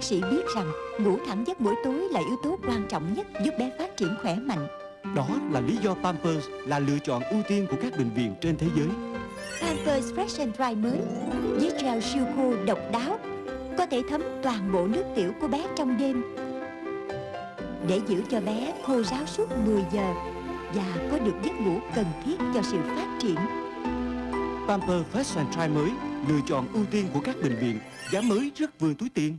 bác sĩ biết rằng ngủ thẳng giấc buổi tối là yếu tố quan trọng nhất giúp bé phát triển khỏe mạnh. Đó là lý do Pampers là lựa chọn ưu tiên của các bệnh viện trên thế giới. Pampers Fresh and Dry mới với gel siêu khô độc đáo có thể thấm toàn bộ nước tiểu của bé trong đêm để giữ cho bé khô ráo suốt 10 giờ và có được giấc ngủ cần thiết cho sự phát triển. Pampers Fresh and Dry mới lựa chọn ưu tiên của các bệnh viện, giá mới rất vừa túi tiền.